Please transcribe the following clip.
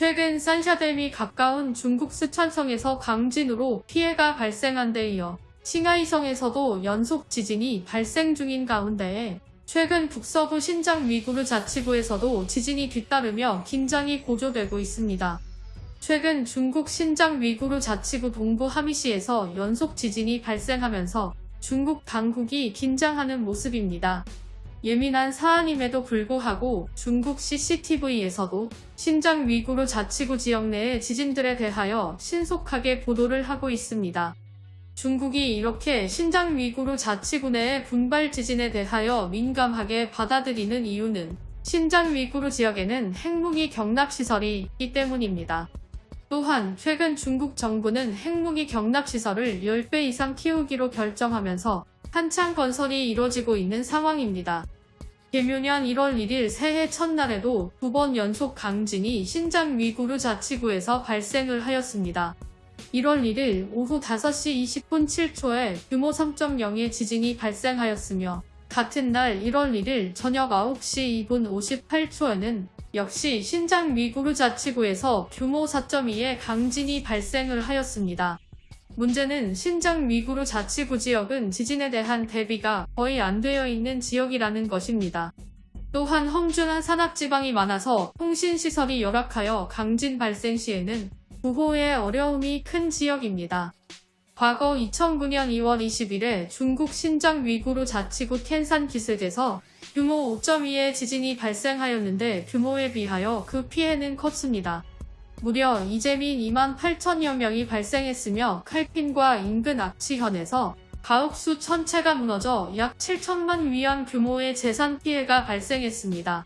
최근 산샤댐이 가까운 중국 스촨성에서 강진으로 피해가 발생한 데 이어 싱하이성에서도 연속 지진이 발생 중인 가운데 최근 북서부 신장 위구르 자치구에서도 지진이 뒤따르며 긴장이 고조되고 있습니다. 최근 중국 신장 위구르 자치구 동부 하미시에서 연속 지진이 발생하면서 중국 당국이 긴장하는 모습입니다. 예민한 사안임에도 불구하고 중국 CCTV에서도 신장 위구르 자치구 지역 내의 지진들에 대하여 신속하게 보도를 하고 있습니다. 중국이 이렇게 신장 위구르 자치구 내의 분발 지진에 대하여 민감하게 받아들이는 이유는 신장 위구르 지역에는 핵무기 경납시설이 있기 때문입니다. 또한 최근 중국 정부는 핵무기 경납시설을 10배 이상 키우기로 결정하면서 한창 건설이 이뤄지고 있는 상황입니다. 개묘년 1월 1일 새해 첫날에도 두 번 연속 강진이 신장 위구르 자치구에서 발생을 하였습니다. 1월 1일 오후 5시 20분 7초에 규모 3.0의 지진이 발생하였으며 같은 날 1월 1일 저녁 9시 2분 58초에는 역시 신장 위구르 자치구에서 규모 4.2의 강진이 발생을 하였습니다. 문제는 신장 위구르 자치구 지역은 지진에 대한 대비가 거의 안 되어 있는 지역이라는 것입니다. 또한 험준한 산악지방이 많아서 통신시설이 열악하여 강진 발생 시에는 구호에 어려움이 큰 지역입니다. 과거 2009년 2월 20일에 중국 신장 위구르 자치구 텐산 기슭에서 규모 5.2의 지진이 발생하였는데 규모에 비하여 그 피해는 컸습니다. 무려 이재민 2만 8천여 명이 발생했으며 칼핀과 인근 악취현에서 가옥수 천채가 무너져 약 7천만 위안 규모의 재산 피해가 발생했습니다.